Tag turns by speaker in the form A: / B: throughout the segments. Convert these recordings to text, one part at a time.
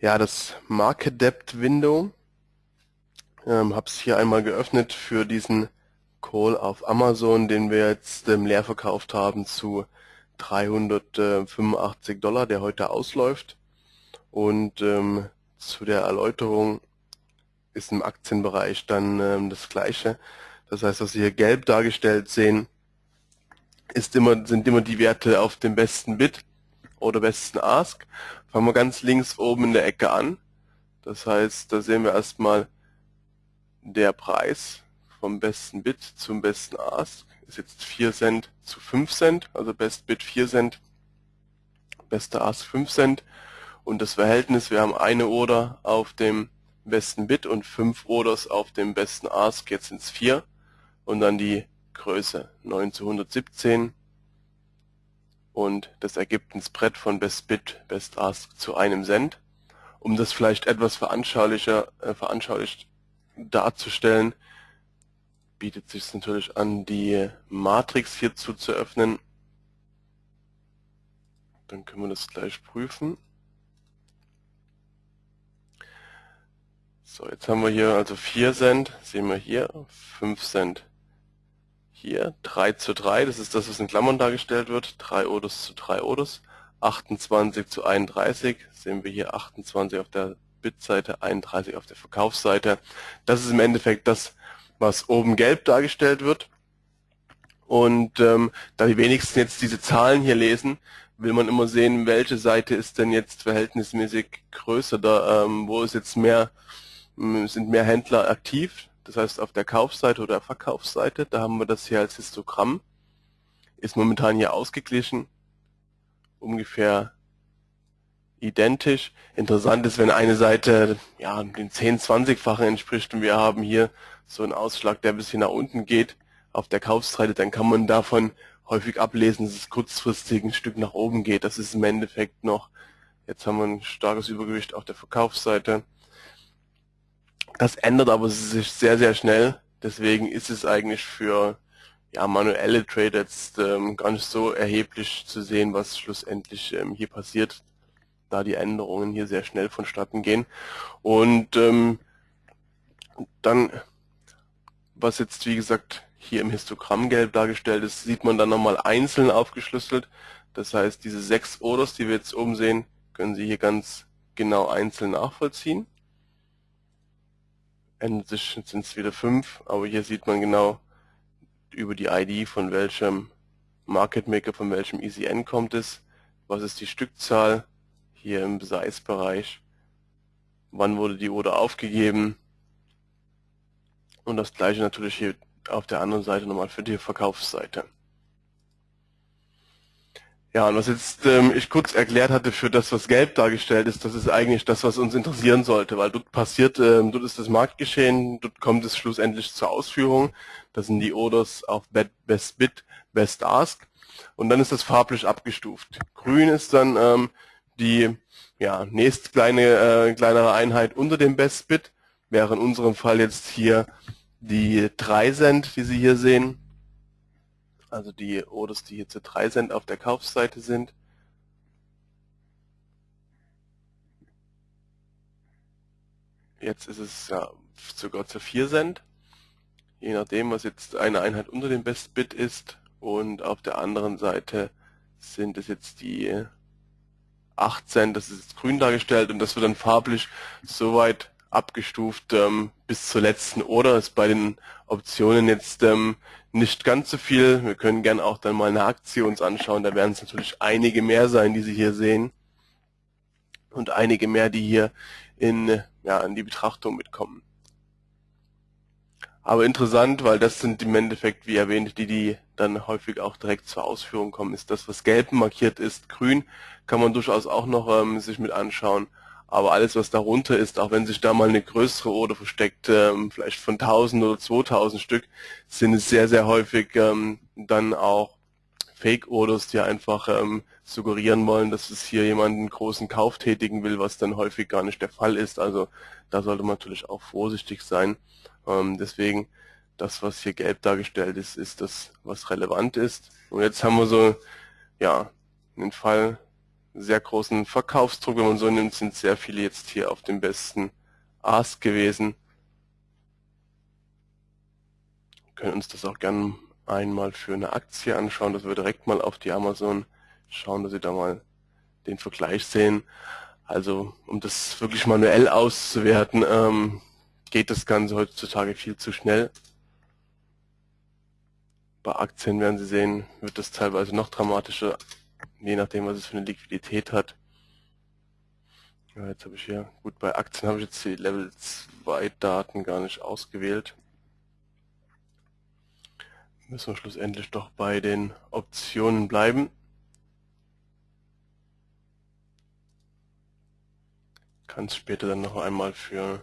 A: Ja, das Market Depth Window ähm, habe es hier einmal geöffnet für diesen Call auf Amazon, den wir jetzt ähm, leer verkauft haben zu 385 Dollar, der heute ausläuft. Und ähm, zu der Erläuterung ist im Aktienbereich dann ähm, das gleiche. Das heißt, was Sie hier gelb dargestellt sehen, ist immer, sind immer die Werte auf dem besten Bit oder besten Ask. Fangen wir ganz links oben in der Ecke an. Das heißt, da sehen wir erstmal der Preis vom besten Bit zum besten Ask. Ist jetzt 4 Cent zu 5 Cent, also Best Bit 4 Cent, bester Ask 5 Cent. Und das Verhältnis, wir haben eine Order auf dem besten Bit und 5 Orders auf dem besten Ask, jetzt sind es 4 und dann die Größe 9 zu 117 und das ergibt ein Spread von Best Bit, Best Ask zu einem Cent. Um das vielleicht etwas veranschaulicher, äh, veranschaulicht darzustellen, bietet sich natürlich an, die Matrix hierzu zu öffnen. Dann können wir das gleich prüfen. So, jetzt haben wir hier also 4 Cent, sehen wir hier, 5 Cent hier, 3 zu 3, das ist das, was in Klammern dargestellt wird, 3 Odos zu 3 Odos, 28 zu 31, sehen wir hier 28 auf der Bitseite, 31 auf der Verkaufsseite. Das ist im Endeffekt das, was oben gelb dargestellt wird. Und ähm, da die wenigsten jetzt diese Zahlen hier lesen, will man immer sehen, welche Seite ist denn jetzt verhältnismäßig größer, da, ähm, wo ist jetzt mehr, ähm, sind mehr Händler aktiv. Das heißt auf der Kaufseite oder Verkaufsseite, da haben wir das hier als Histogramm. Ist momentan hier ausgeglichen, ungefähr identisch. Interessant ist, wenn eine Seite ja den 10-20-fachen entspricht und wir haben hier so einen Ausschlag, der ein bisschen nach unten geht auf der Kaufseite, dann kann man davon häufig ablesen, dass es kurzfristig ein Stück nach oben geht. Das ist im Endeffekt noch, jetzt haben wir ein starkes Übergewicht auf der Verkaufsseite. Das ändert aber sich sehr, sehr schnell. Deswegen ist es eigentlich für ja, manuelle Trader jetzt ähm, gar nicht so erheblich zu sehen, was schlussendlich ähm, hier passiert da die Änderungen hier sehr schnell vonstatten gehen. Und ähm, dann, was jetzt wie gesagt hier im Histogramm gelb dargestellt ist, sieht man dann nochmal einzeln aufgeschlüsselt. Das heißt, diese sechs Orders, die wir jetzt oben sehen, können Sie hier ganz genau einzeln nachvollziehen. Ändert sich sind es wieder fünf, aber hier sieht man genau über die ID von welchem Market Maker, von welchem ECN kommt es, was ist die Stückzahl, hier im Size-Bereich. Wann wurde die Order aufgegeben? Und das gleiche natürlich hier auf der anderen Seite nochmal für die Verkaufsseite. Ja, und was jetzt ähm, ich kurz erklärt hatte für das, was gelb dargestellt ist, das ist eigentlich das, was uns interessieren sollte, weil dort passiert, ähm, dort ist das Marktgeschehen, dort kommt es schlussendlich zur Ausführung. Das sind die Orders auf Best Bid, Best Ask und dann ist das farblich abgestuft. Grün ist dann ähm, die ja, nächst kleine, äh, kleinere Einheit unter dem Best Bit wäre in unserem Fall jetzt hier die 3 Cent, die Sie hier sehen. Also die Orders, die hier zu 3 Cent auf der Kaufseite sind. Jetzt ist es ja sogar zu 4 Cent. Je nachdem, was jetzt eine Einheit unter dem Best Bit ist. Und auf der anderen Seite sind es jetzt die 18, das ist jetzt grün dargestellt und das wird dann farblich soweit abgestuft ähm, bis zur letzten Order. Ist bei den Optionen jetzt ähm, nicht ganz so viel. Wir können gern auch dann mal eine Aktie uns anschauen. Da werden es natürlich einige mehr sein, die Sie hier sehen. Und einige mehr, die hier in, ja, in die Betrachtung mitkommen. Aber interessant, weil das sind im Endeffekt, wie erwähnt, die, die dann häufig auch direkt zur Ausführung kommen, ist das, was gelb markiert ist. Grün kann man durchaus auch noch ähm, sich mit anschauen. Aber alles, was darunter ist, auch wenn sich da mal eine größere Order versteckt, ähm, vielleicht von 1000 oder 2000 Stück, sind es sehr, sehr häufig ähm, dann auch Fake-Orders, die einfach ähm, suggerieren wollen, dass es hier jemanden großen Kauf tätigen will, was dann häufig gar nicht der Fall ist. Also da sollte man natürlich auch vorsichtig sein. Ähm, deswegen, das, was hier gelb dargestellt ist, ist das, was relevant ist. Und jetzt haben wir so, ja, einen Fall, sehr großen Verkaufsdruck, wenn man so nimmt, sind sehr viele jetzt hier auf dem besten Ask gewesen. Wir können uns das auch gerne einmal für eine Aktie anschauen, dass wir direkt mal auf die Amazon schauen, dass Sie da mal den Vergleich sehen. Also um das wirklich manuell auszuwerten, ähm, geht das Ganze heutzutage viel zu schnell. Bei Aktien werden Sie sehen, wird das teilweise noch dramatischer, je nachdem, was es für eine Liquidität hat. Ja, jetzt habe ich hier, gut, bei Aktien habe ich jetzt die Level 2 Daten gar nicht ausgewählt. Müssen wir schlussendlich doch bei den Optionen bleiben. Kann es später dann noch einmal für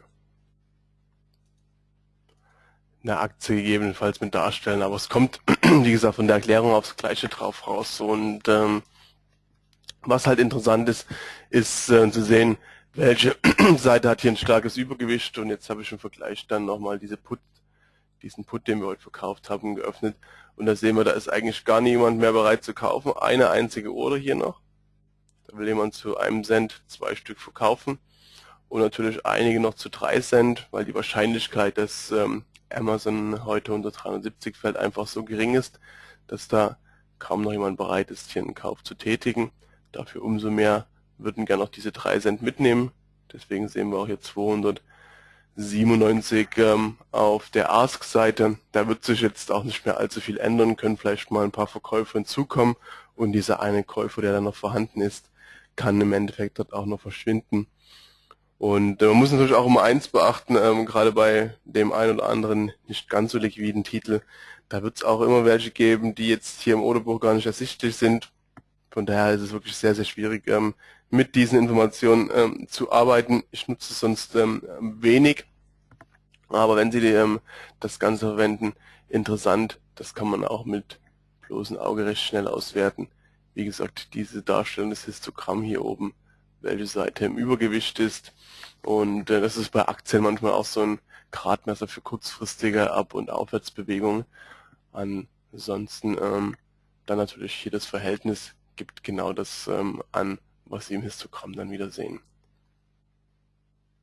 A: eine Aktie gegebenenfalls mit darstellen, aber es kommt, wie gesagt, von der Erklärung aufs Gleiche drauf raus. Und ähm, was halt interessant ist, ist äh, zu sehen, welche Seite hat hier ein starkes Übergewicht und jetzt habe ich im Vergleich dann nochmal diese Put, diesen Put, den wir heute verkauft haben, geöffnet und da sehen wir, da ist eigentlich gar niemand mehr bereit zu kaufen. Eine einzige Order hier noch. Da will jemand zu einem Cent zwei Stück verkaufen und natürlich einige noch zu drei Cent, weil die Wahrscheinlichkeit, dass ähm, Amazon heute unter 370 fällt, einfach so gering ist, dass da kaum noch jemand bereit ist, hier einen Kauf zu tätigen. Dafür umso mehr würden gerne noch diese 3 Cent mitnehmen. Deswegen sehen wir auch hier 297 ähm, auf der Ask-Seite. Da wird sich jetzt auch nicht mehr allzu viel ändern, können vielleicht mal ein paar Verkäufer hinzukommen und dieser eine Käufer, der dann noch vorhanden ist, kann im Endeffekt dort auch noch verschwinden. Und äh, man muss natürlich auch immer eins beachten, ähm, gerade bei dem einen oder anderen nicht ganz so liquiden Titel, da wird es auch immer welche geben, die jetzt hier im Orderbuch gar nicht ersichtlich sind. Von daher ist es wirklich sehr, sehr schwierig, ähm, mit diesen Informationen ähm, zu arbeiten. Ich nutze es sonst ähm, wenig, aber wenn Sie die, ähm, das Ganze verwenden, interessant, das kann man auch mit bloßem Auge recht schnell auswerten. Wie gesagt, diese Darstellung des Histogramm hier oben welche Seite im Übergewicht ist. Und äh, das ist bei Aktien manchmal auch so ein Gradmesser für kurzfristige Ab- und Aufwärtsbewegungen. Ansonsten ähm, dann natürlich hier das Verhältnis gibt genau das ähm, an, was Sie im Histogramm dann wieder sehen.